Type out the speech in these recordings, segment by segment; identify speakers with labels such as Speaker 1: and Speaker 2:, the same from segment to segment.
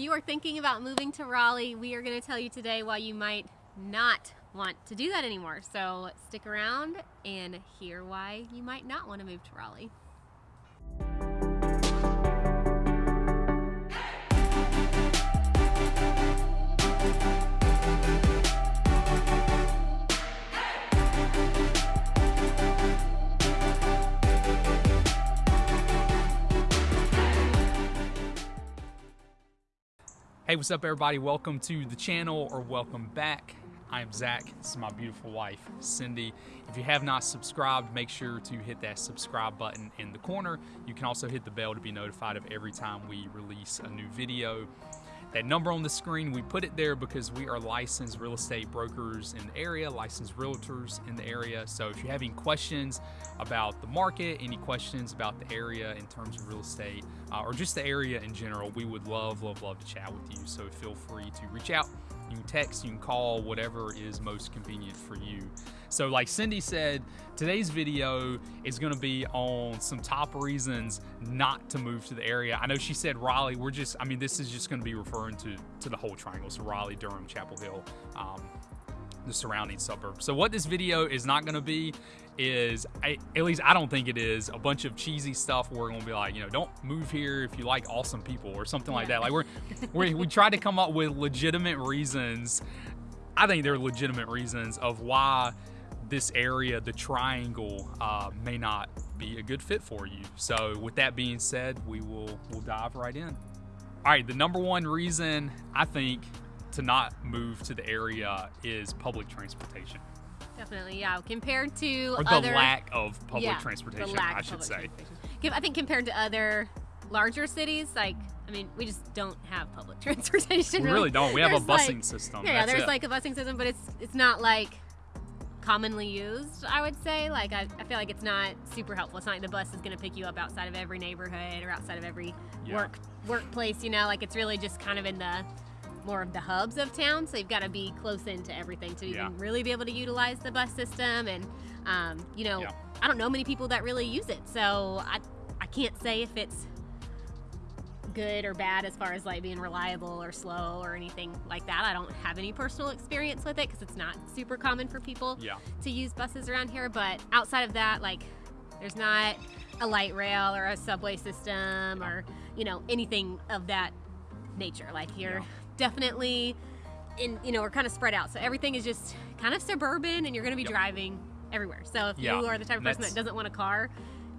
Speaker 1: you are thinking about moving to Raleigh, we are going to tell you today why you might not want to do that anymore. So stick around and hear why you might not want to move to Raleigh.
Speaker 2: Hey, what's up, everybody? Welcome to the channel or welcome back. I am Zach. This is my beautiful wife, Cindy. If you have not subscribed, make sure to hit that subscribe button in the corner. You can also hit the bell to be notified of every time we release a new video. That number on the screen, we put it there because we are licensed real estate brokers in the area, licensed realtors in the area. So if you have any questions about the market, any questions about the area in terms of real estate, uh, or just the area in general, we would love, love, love to chat with you. So feel free to reach out. You can text, you can call, whatever is most convenient for you. So, like Cindy said, today's video is going to be on some top reasons not to move to the area. I know she said Raleigh. We're just, I mean, this is just going to be referring to to the whole triangle. So Raleigh, Durham, Chapel Hill. Um, the surrounding suburbs. So what this video is not going to be is, I, at least I don't think it is, a bunch of cheesy stuff. Where we're going to be like, you know, don't move here if you like awesome people or something like that. Like we're, we we try to come up with legitimate reasons. I think they're legitimate reasons of why this area, the triangle, uh, may not be a good fit for you. So with that being said, we will we'll dive right in. All right, the number one reason I think to not move to the area is public transportation.
Speaker 1: Definitely, yeah. Compared to
Speaker 2: or the
Speaker 1: other,
Speaker 2: lack of public
Speaker 1: yeah,
Speaker 2: transportation, I should say.
Speaker 1: I think compared to other larger cities, like I mean, we just don't have public transportation.
Speaker 2: We really don't. We have a busing
Speaker 1: like,
Speaker 2: system.
Speaker 1: Yeah,
Speaker 2: That's
Speaker 1: there's
Speaker 2: it.
Speaker 1: like a busing system, but it's it's not like commonly used. I would say, like I, I feel like it's not super helpful. It's not like the bus is going to pick you up outside of every neighborhood or outside of every
Speaker 2: Yeah.
Speaker 1: work workplace. You know, like it's really just kind of in the more of the hubs of town. So you've got to be close into everything to
Speaker 2: Yeah.
Speaker 1: even really be able to utilize the bus system. And um, you know,
Speaker 2: Yeah.
Speaker 1: I don't know many people that really use it, so I I can't say if it's good or bad as far as like being reliable or slow or anything like that. I don't have any personal experience with it because it's not super common for people
Speaker 2: Yeah.
Speaker 1: to use buses around here. But outside of that, like there's not a light rail or a subway system or you know anything of that nature. Like you're
Speaker 2: Yeah.
Speaker 1: definitely in you know we're kind of spread out, so everything is just kind of suburban, and you're going to be
Speaker 2: Yep.
Speaker 1: driving everywhere. So if
Speaker 2: Yeah,
Speaker 1: you are the type of person that doesn't want a car,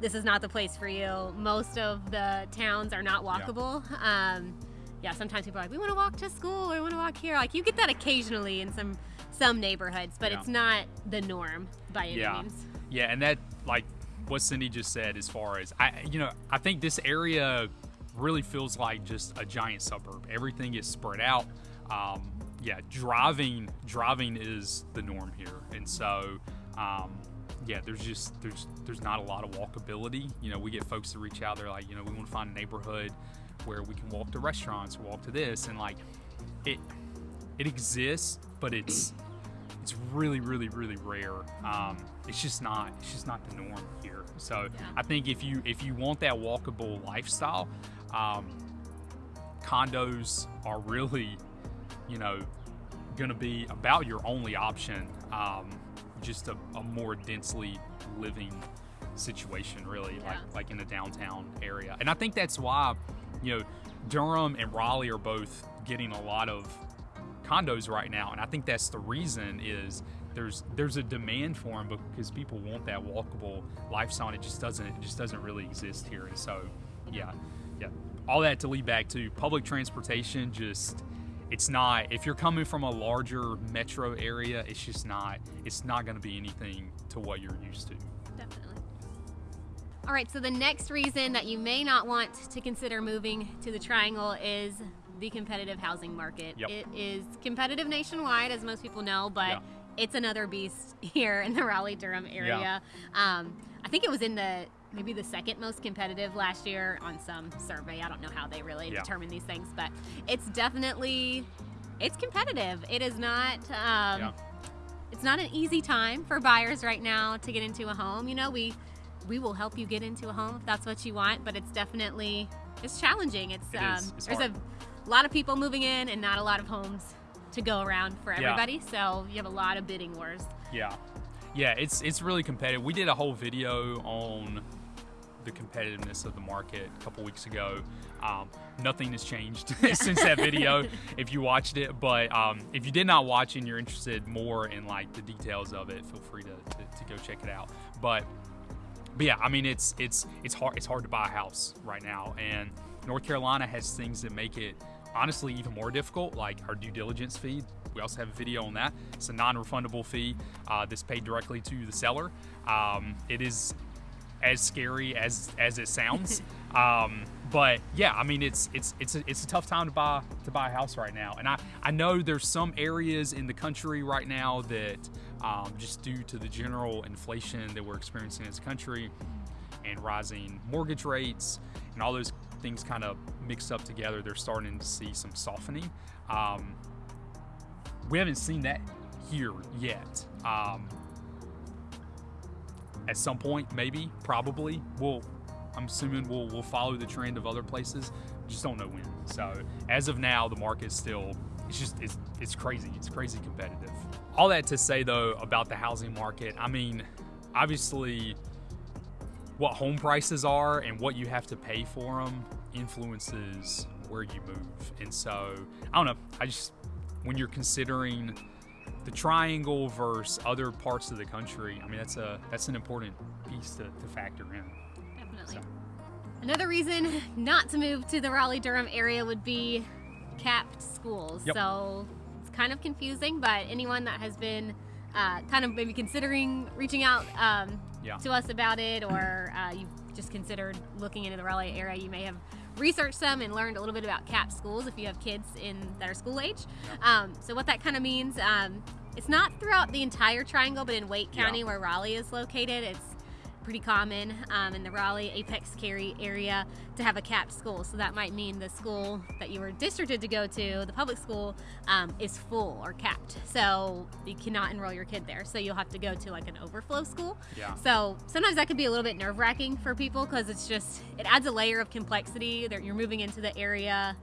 Speaker 1: this is not the place for you. Most of the towns are not walkable. Um, yeah, sometimes people are like, we want to walk to school, or we want to walk here. Like you get that occasionally in some some neighborhoods, but
Speaker 2: Yeah.
Speaker 1: it's not the norm by any
Speaker 2: Yeah.
Speaker 1: means.
Speaker 2: Yeah, and that like what Cindy just said as far as I you know, I think this area really feels like just a giant suburb. Everything is spread out. Um, yeah, driving driving is the norm here. And so um, yeah, there's just there's there's not a lot of walkability. You know, we get folks to reach out, they're like, you know, we want to find a neighborhood where we can walk to restaurants, walk to this and like it it exists, but it's it's really, really, really rare. Um, it's just not. It's just not the norm here. So
Speaker 1: Yeah.
Speaker 2: I think if you if you want that walkable lifestyle, um, condos are really, you know, going to be about your only option. Um, just a, a more densely living situation, really,
Speaker 1: Yeah.
Speaker 2: like like in the downtown area. And I think that's why, you know, Durham and Raleigh are both getting a lot of condos right now, and I think that's the reason is there's there's a demand for them because people want that walkable lifestyle. And it just doesn't it just doesn't really exist here, and so yeah, yeah. All that to lead back to public transportation. Just it's not if you're coming from a larger metro area, it's just not it's not going to be anything to what you're used to.
Speaker 1: Definitely. All right, so the next reason that you may not want to consider moving to the Triangle is the competitive housing market.
Speaker 2: Yep.
Speaker 1: It is competitive nationwide, as most people know, but
Speaker 2: Yeah.
Speaker 1: it's another beast here in the Raleigh Durham area. Um, I think it was in the maybe the second most competitive last year on some survey. I don't know how they really
Speaker 2: Yeah.
Speaker 1: determine these things, but it's definitely it's competitive. It is not. Um,
Speaker 2: Yeah.
Speaker 1: it's not an easy time for buyers right now to get into a home. You know, we we will help you get into a home if that's what you want, but it's definitely it's challenging. It's
Speaker 2: It
Speaker 1: um.
Speaker 2: It's
Speaker 1: there's
Speaker 2: hard.
Speaker 1: a lot of people moving in and not a lot of homes to go around for
Speaker 2: Yeah.
Speaker 1: everybody. So you have a lot of bidding wars.
Speaker 2: Yeah, yeah, it's it's really competitive. We did a whole video on the competitiveness of the market a couple weeks ago. Um, nothing has changed since that video if you watched it. But um, if you did not watch and you're interested more in like the details of it, feel free to, to, to go check it out. But but yeah, I mean it's it's it's hard it's hard to buy a house right now, and North Carolina has things that make it honestly even more difficult, like our due diligence fee. We also have a video on that. It's a non-refundable fee uh, that's paid directly to the seller. Um, it is as scary as as it sounds. um, but yeah, I mean it's it's it's a, it's a tough time to buy to buy a house right now, and I I know there's some areas in the country right now that um, just due to the general inflation that we're experiencing as a country and rising mortgage rates and all those things kind of mixed up together, they're starting to see some softening. Um, we haven't seen that here yet. Um, at some point, maybe, probably, we'll. I'm assuming we'll we'll follow the trend of other places. Just don't know when. So as of now, the market's still. It's just it's it's crazy. It's crazy competitive. All that to say though about the housing market. I mean, obviously, what home prices are and what you have to pay for them influences where you move. And so I don't know. I just when you're considering the triangle versus other parts of the country, I mean that's a that's an important piece to, to factor in.
Speaker 1: Definitely.
Speaker 2: So.
Speaker 1: Another reason not to move to the Raleigh Durham area would be capped schools.
Speaker 2: Yep.
Speaker 1: So it's kind of confusing, but anyone that has been uh, kind of maybe considering reaching out um,
Speaker 2: Yeah.
Speaker 1: to us about it, or uh, you've just considered looking into the Raleigh area, you may have researched some and learned a little bit about CAP schools if you have kids in that are school age. Um, so what that kind of means, um, it's not throughout the entire triangle, but in Wake
Speaker 2: Yeah.
Speaker 1: County where Raleigh is located, it's pretty common um, in the Raleigh Apex Cary area to have a capped school. So that might mean the school that you were districted to go to, the public school, um, is full or capped. So you cannot enroll your kid there. So you'll have to go to like an overflow school.
Speaker 2: Yeah.
Speaker 1: So sometimes that could be a little bit nerve wracking for people because it's just, it adds a layer of complexity that you're moving into the area.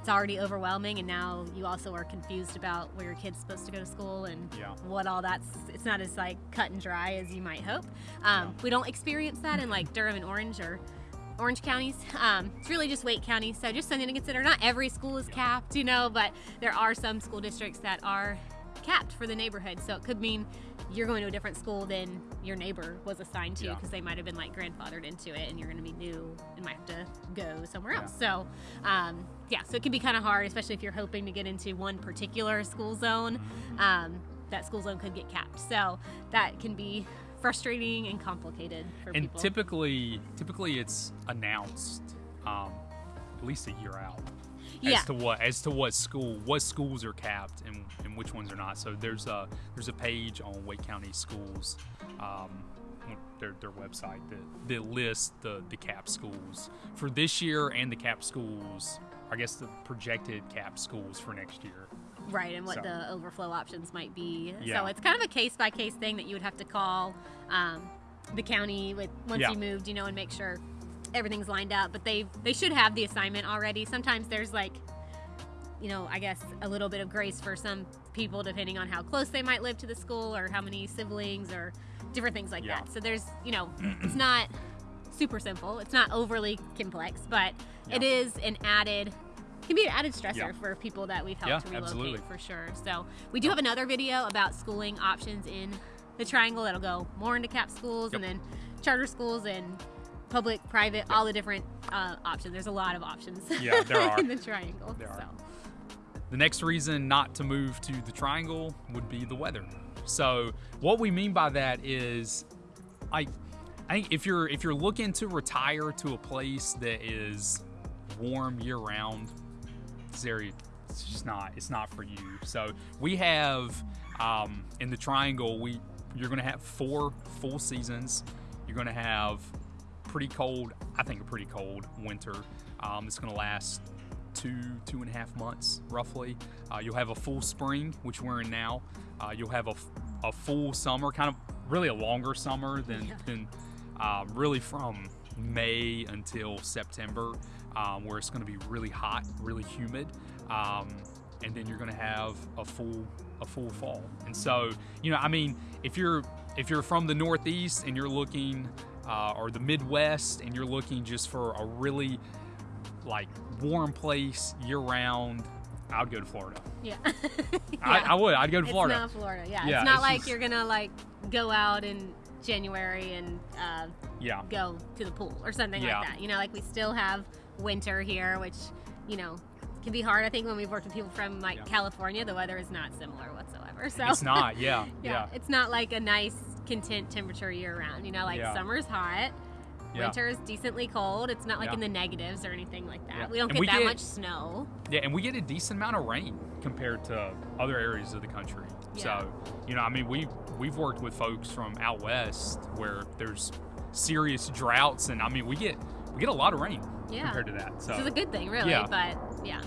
Speaker 1: It's already overwhelming, and now you also are confused about where your kid's supposed to go to school and
Speaker 2: Yeah.
Speaker 1: what all that's. It's not as like cut and dry as you might hope. Um,
Speaker 2: Yeah.
Speaker 1: We don't experience that in like Durham and Orange or Orange counties. Um, it's really just Wake County, so just something to consider. Not every school is capped, you know, but there are some school districts that are capped for the neighborhood. So it could mean you're going to a different school than your neighbor was assigned to
Speaker 2: Yeah.
Speaker 1: because they might have been like grandfathered into it, and you're going to be new and might have to go somewhere
Speaker 2: Yeah.
Speaker 1: else. So, um, yeah, so it can be kind of hard, especially if you're hoping to get into one particular school zone.
Speaker 2: Mm-hmm.
Speaker 1: Um, that school zone could get capped, so that can be frustrating and complicated for
Speaker 2: and
Speaker 1: people.
Speaker 2: typically typically it's announced um, at least a year out
Speaker 1: Yeah.
Speaker 2: as to what as to what school what schools are capped and, and which ones are not so there's a there's a page on wake county schools um, their, their website that, that lists the, the cap schools for this year and the cap schools i guess the projected cap schools for next year
Speaker 1: Right, and what
Speaker 2: So-
Speaker 1: the overflow options might be.
Speaker 2: Yeah.
Speaker 1: So it's kind of a case by case thing that you would have to call um, the county with once
Speaker 2: Yeah.
Speaker 1: you moved, you know, and make sure everything's lined up. But they they should have the assignment already. Sometimes there's like, you know, I guess a little bit of grace for some people depending on how close they might live to the school or how many siblings or different things like
Speaker 2: Yeah.
Speaker 1: that. So there's, you know, it's not super simple. It's not overly complex, but it
Speaker 2: Yeah.
Speaker 1: is an added can be an added stressor
Speaker 2: Yeah.
Speaker 1: for people that we've helped to relocate
Speaker 2: absolutely.
Speaker 1: for sure. So we do have another video about schooling options in the triangle that'll go more into cap schools and then charter schools and public, private, all the different uh, options. There's a lot of options
Speaker 2: Yeah, there are.
Speaker 1: in the triangle.
Speaker 2: There are. The next reason not to move to the triangle would be the weather. So what we mean by that is I I think if you're if you're looking to retire to a place that is warm year round, this area it's just not it's not for you. So we have um, in the triangle we you're gonna have four full seasons. You're gonna have pretty cold, I think a pretty cold winter. Um, it's gonna last two two and a half months roughly. Uh, you'll have a full spring, which we're in now. Uh, you'll have a, a full summer, kind of really a longer summer than
Speaker 1: Yeah.
Speaker 2: than um, really from May until September. um, where it's going to be really hot, really humid, um, and then you're going to have a full a full fall. And so, you know, I mean, if you're if you're from the Northeast and you're looking, uh, or the Midwest and you're looking just for a really like warm place year round, I would go to Florida.
Speaker 1: Yeah.
Speaker 2: I, I would. I'd go to Florida.
Speaker 1: It's not Florida. Yeah.
Speaker 2: Yeah,
Speaker 1: it's not
Speaker 2: it's
Speaker 1: like
Speaker 2: just-
Speaker 1: you're gonna like go out in January and uh,
Speaker 2: yeah.
Speaker 1: go to the pool or something
Speaker 2: Yeah.
Speaker 1: like that. You know, like we still have winter here, which you know can be hard. I think when we've worked with people from like
Speaker 2: Yeah.
Speaker 1: California, the weather is not similar whatsoever. So
Speaker 2: It's not. Yeah.
Speaker 1: yeah,
Speaker 2: Yeah.
Speaker 1: it's not like a nice content temperature year round. You know, like
Speaker 2: Yeah.
Speaker 1: summer's hot.
Speaker 2: Yeah.
Speaker 1: Winter is decently cold. It's not like
Speaker 2: Yeah.
Speaker 1: in the negatives or anything like that.
Speaker 2: Yeah.
Speaker 1: We don't get
Speaker 2: we
Speaker 1: that
Speaker 2: get-
Speaker 1: much snow.
Speaker 2: Yeah, and we get a decent amount of rain compared to other areas of the country. So, you know, I mean, we we've worked with folks from out west where there's serious droughts, and I mean, we get we get a lot of rain
Speaker 1: Yeah.
Speaker 2: compared to that. So,
Speaker 1: Which is a good thing, really.
Speaker 2: Yeah.
Speaker 1: But yeah,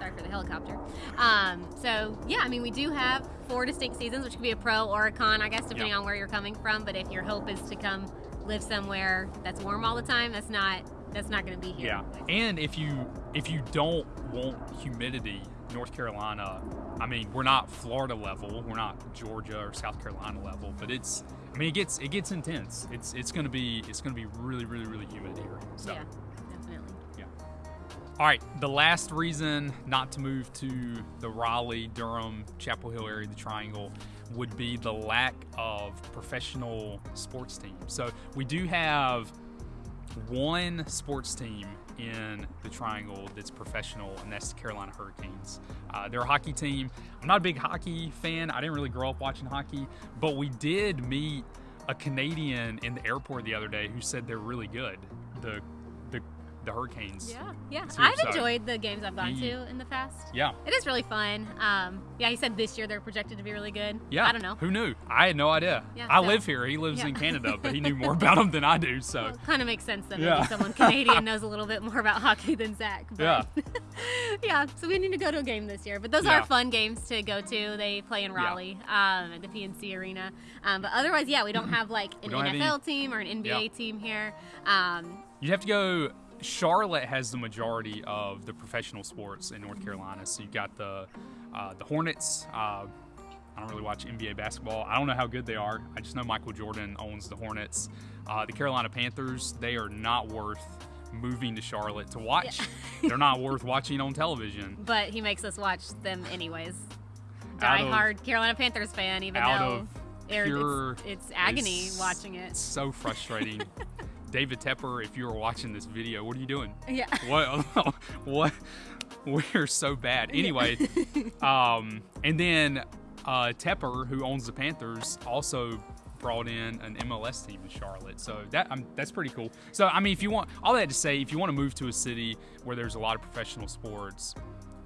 Speaker 1: sorry for the helicopter. Um, so yeah, I mean, we do have four distinct seasons, which could be a pro or a con, I guess, depending on where you're coming from. But if your hope is to come live somewhere that's warm all the time, that's not that's not going to be here.
Speaker 2: yeah, and if you if you don't want humidity, North Carolina. I mean, we're not Florida level, we're not Georgia or South Carolina level, but it's. I mean, it gets it gets intense. It's it's gonna be it's gonna be really really really humid here. So.
Speaker 1: Yeah.
Speaker 2: All right, the last reason not to move to the Raleigh, Durham, Chapel Hill area, the Triangle, would be the lack of professional sports teams. So we do have one sports team in the Triangle that's professional, and that's the Carolina Hurricanes. Uh, they're a hockey team. I'm not a big hockey fan. I didn't really grow up watching hockey, but we did meet a Canadian in the airport the other day who said they're really good. The the Hurricanes.
Speaker 1: Yeah, yeah. I've enjoyed the games I've gone to in the past.
Speaker 2: Yeah.
Speaker 1: It is really fun. Um, yeah, he said this year they're projected to be really good.
Speaker 2: Yeah.
Speaker 1: I don't know.
Speaker 2: Who knew? I had no idea.
Speaker 1: Yeah,
Speaker 2: I live here. He lives
Speaker 1: Yeah.
Speaker 2: in Canada, but he knew more about them than I do. So,
Speaker 1: Well, kind of makes sense that
Speaker 2: Yeah.
Speaker 1: maybe someone Canadian knows a little bit more about hockey than Zach. But
Speaker 2: Yeah.
Speaker 1: yeah, so we need to go to a game this year. But those
Speaker 2: Yeah.
Speaker 1: are fun games to go to. They play in. Raleigh um, at the PNC Arena. Um, but otherwise, yeah, we don't have like an NFL
Speaker 2: any-
Speaker 1: team or an NBA team here. Um,
Speaker 2: you have to go. Charlotte has the majority of the professional sports in North Carolina. So you've got the uh, the Hornets. Uh, I don't really watch NBA basketball. I don't know how good they are. I just know Michael Jordan owns the Hornets. Uh, the Carolina Panthers. They are not worth moving to Charlotte to watch. They're not worth watching on television.
Speaker 1: but he makes us watch them anyways. Die
Speaker 2: of-
Speaker 1: hard Carolina Panthers fan, even though
Speaker 2: of pure-
Speaker 1: it's, it's agony
Speaker 2: It's
Speaker 1: watching it.
Speaker 2: So frustrating. David Tepper, if you were watching this video, what are you doing?
Speaker 1: Yeah.
Speaker 2: What? what? We're so bad. Anyway, um, and then uh, Tepper, who owns the Panthers, also brought in an MLS team in Charlotte. So that um, that's pretty cool. So I mean, if you want all that to say, if you want to move to a city where there's a lot of professional sports,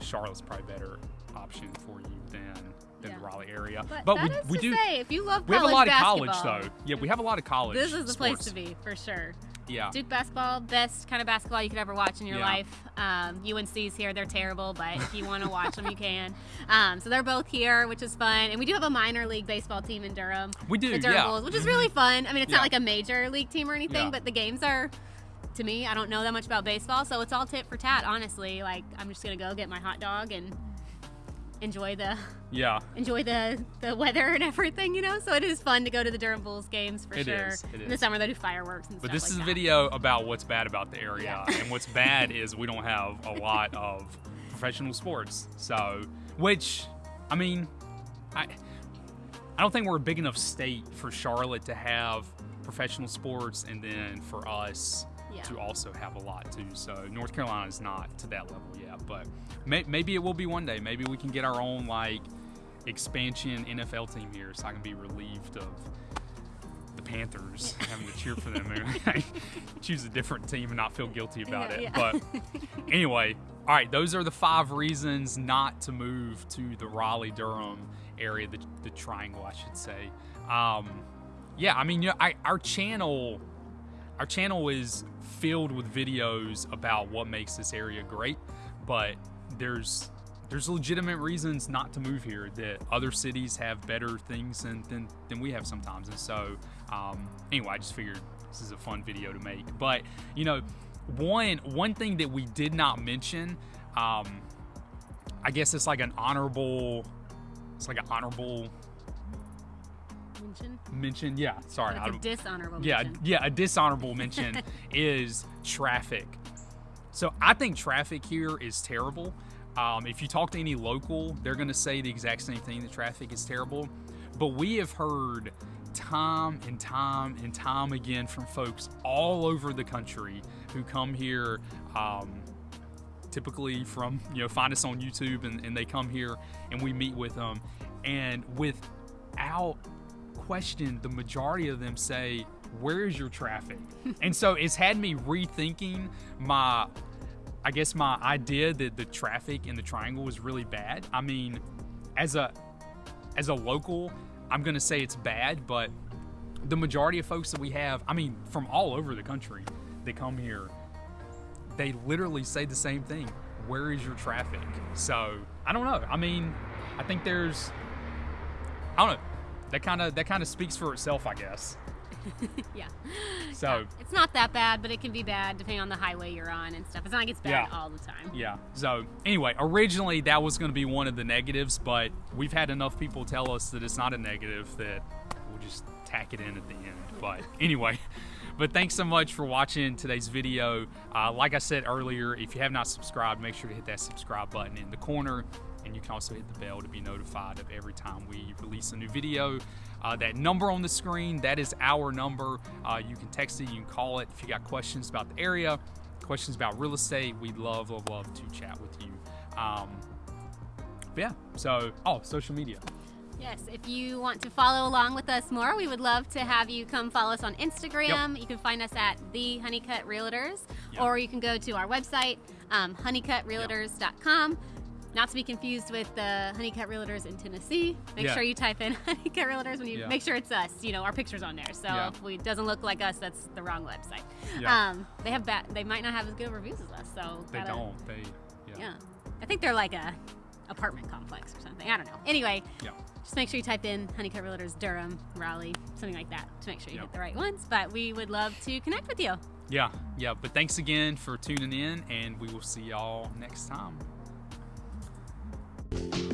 Speaker 2: Charlotte's probably a better option for you than than
Speaker 1: Yeah.
Speaker 2: the Raleigh area.
Speaker 1: But,
Speaker 2: we
Speaker 1: is
Speaker 2: we
Speaker 1: to
Speaker 2: do.
Speaker 1: say, if you love
Speaker 2: we have a lot of college though. Yeah, we have a lot of college.
Speaker 1: This is the place to be for sure.
Speaker 2: Yeah.
Speaker 1: Duke basketball, best kind of basketball you could ever watch in your
Speaker 2: Yeah.
Speaker 1: life. Um, UNC's here; they're terrible, but if you want to watch them, you can. Um, so they're both here, which is fun. And we do have a minor league baseball team in Durham,
Speaker 2: We do.
Speaker 1: the Durham
Speaker 2: yeah.
Speaker 1: Bulls, which is really fun. I mean, it's
Speaker 2: Yeah.
Speaker 1: not like a major league team or anything, but the games are. To me, I don't know that much about baseball, so it's all tit for tat. Honestly, like I'm just gonna go get my hot dog and enjoy the
Speaker 2: Yeah.
Speaker 1: enjoy the the weather and everything, you know. So it is fun to go to the Durham Bulls games for
Speaker 2: It
Speaker 1: sure.
Speaker 2: is, it
Speaker 1: In the summer they do fireworks and
Speaker 2: But
Speaker 1: stuff But
Speaker 2: this
Speaker 1: like
Speaker 2: is a video about what's bad about the area,
Speaker 1: Yeah.
Speaker 2: and what's bad is we don't have a lot of professional sports. So, which, I mean, I, I don't think we're a big enough state for Charlotte to have professional sports, and then for us
Speaker 1: Yeah.
Speaker 2: to also have a lot too. So North Carolina is not to that level yet, but may, maybe it will be one day. Maybe we can get our own like expansion NFL team here, so I can be relieved of the Panthers having to cheer for them. and choose a different team and not feel guilty about
Speaker 1: Yeah,
Speaker 2: it.
Speaker 1: yeah.
Speaker 2: But anyway, all right, those are the five reasons not to move to the Raleigh Durham area, the, the triangle, I should say. Um, yeah, I mean, you know, I, our channel, our channel is filled with videos about what makes this area great, but there's there's legitimate reasons not to move here that other cities have better things than, than, than we have sometimes. And so um, anyway i just figured this is a fun video to make. But you know one one thing that we did not mention, um, I guess it's like an honorable, it's like an honorable
Speaker 1: Mention.
Speaker 2: mention. Yeah, sorry, I
Speaker 1: a dishonorable
Speaker 2: yeah,
Speaker 1: mention.
Speaker 2: yeah. A dishonorable mention is traffic. So I think traffic here is terrible. Um, if you talk to any local, they're going to say the exact same thing. The traffic is terrible. But we have heard time and time and time again from folks all over the country who come here. Um, typically from you know find us on youtube and, and they come here and we meet with them and without question the majority of them say where is your traffic and so it's had me rethinking my i guess my idea that the traffic in the triangle was really bad i mean as a as a local i'm gonna say it's bad but the majority of folks that we have i mean from all over the country that come here they literally say the same thing. Where is your traffic? So I don't know. I mean, I think there's, I don't know. That kind of that kind of speaks for itself, I guess.
Speaker 1: yeah.
Speaker 2: So
Speaker 1: It's not that bad, but it can be bad depending on the highway you're on and stuff. It's not like it's bad
Speaker 2: Yeah.
Speaker 1: all the time.
Speaker 2: yeah. So anyway, originally that was going to be one of the negatives, but we've had enough people tell us that it's not a negative that we'll just tack it in at the end. But anyway. But thanks so much for watching today's video. Uh, like I said earlier, if you have not subscribed, make sure to hit that subscribe button in the corner. And you can also hit the bell to be notified of every time we release a new video. Uh, that number on the screen, that is our number. Uh, you can text it, you can call it. If you got questions about the area, questions about real estate, we'd love, love, love to chat with you. Um, yeah, so, oh, social media.
Speaker 1: Yes, if you want to follow along with us more, we would love to have you come follow us on Instagram. You can find us at the Honeycut Realtors,
Speaker 2: Yep.
Speaker 1: or you can go to our website, um, honeycutrealtors.com. Not to be confused with the Honeycut Realtors in Tennessee. Make
Speaker 2: Yeah.
Speaker 1: sure you type in Honeycut Realtors when you
Speaker 2: Yeah.
Speaker 1: make sure it's us. You know, our picture's on there. So
Speaker 2: Yeah.
Speaker 1: if we, it doesn't look like us, that's the wrong website.
Speaker 2: Yeah.
Speaker 1: Um, they have bad. They might not have as good reviews as us. So
Speaker 2: They
Speaker 1: gotta-
Speaker 2: don't. They, yeah.
Speaker 1: Yeah, I think they're like a apartment complex or something. I don't know. Anyway,
Speaker 2: Yeah.
Speaker 1: just make sure you type in Honeycut Realtors Durham, Raleigh, something like that to make sure you
Speaker 2: Yep.
Speaker 1: hit the right ones. But we would love to connect with you.
Speaker 2: Yeah, yeah. But thanks again for tuning in, and we will see y'all next time. Thank you.